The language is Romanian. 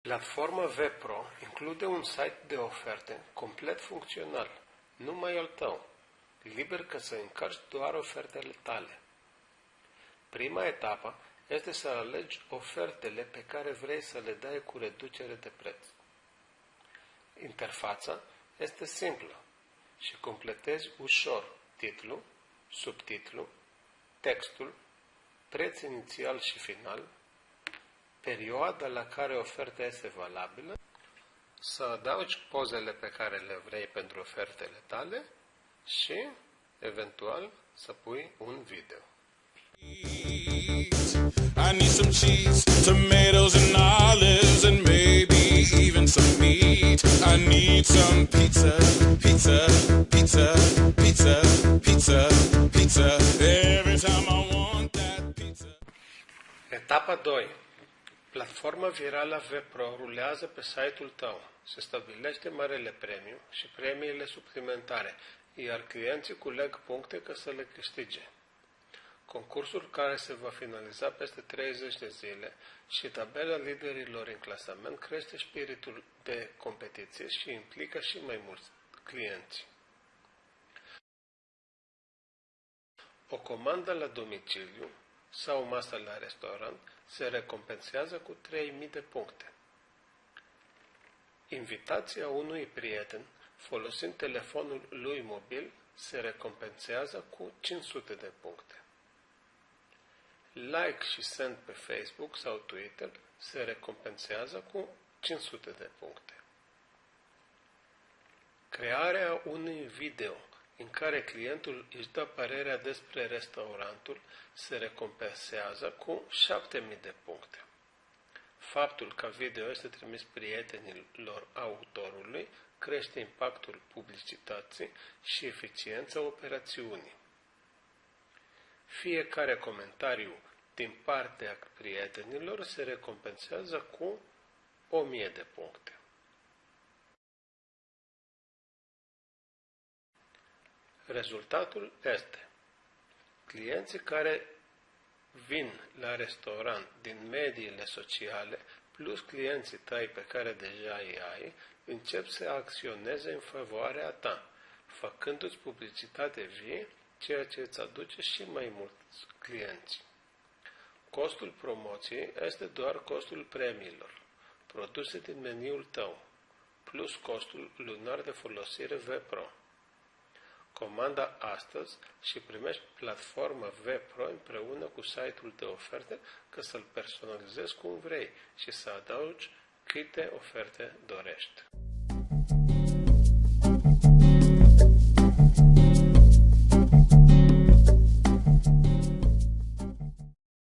Platforma VPRO include un site de oferte complet funcțional, numai al tău, liber ca să încarci doar ofertele tale. Prima etapă este să alegi ofertele pe care vrei să le dai cu reducere de preț. Interfața este simplă și completezi ușor titlu, subtitlu, textul, preț inițial și final, perioada la care oferta este valabilă, să adaugi pozele pe care le vrei pentru ofertele tale și, eventual, să pui un video. I need some cheese, tomatoes and olives and maybe even some meat. I need some pizza, pizza, pizza, pizza, pizza, pizza. Every Etapa 2. Platforma virală VPRO rulează pe site-ul tău. Se stabilește marele premiu și premiile suplimentare, iar clienții culeg puncte ca să le câștige. Concursul care se va finaliza peste 30 de zile și tabela liderilor în clasament crește spiritul de competiție și implică și mai mulți clienți. O comandă la domiciliu sau o masă la restaurant se recompensează cu 3000 de puncte. Invitația unui prieten folosind telefonul lui mobil se recompensează cu 500 de puncte. Like și send pe Facebook sau Twitter se recompensează cu 500 de puncte. Crearea unui video în care clientul își dă părerea despre restaurantul se recompensează cu 7000 de puncte. Faptul că video este trimis prietenilor autorului crește impactul publicității și eficiența operațiunii. Fiecare comentariu din partea prietenilor se recompensează cu 1000 de puncte. Rezultatul este clienții care vin la restaurant din mediile sociale plus clienții tăi pe care deja îi ai, încep să acționeze în favoarea ta, făcându-ți publicitate vie, ceea ce îți aduce și mai mulți clienți. Costul promoției este doar costul premiilor, produse din meniul tău, plus costul lunar de folosire VPRO. Comanda astăzi și primești platforma VPRO împreună cu site-ul de oferte ca să-l personalizezi cum vrei și să adaugi câte oferte dorești.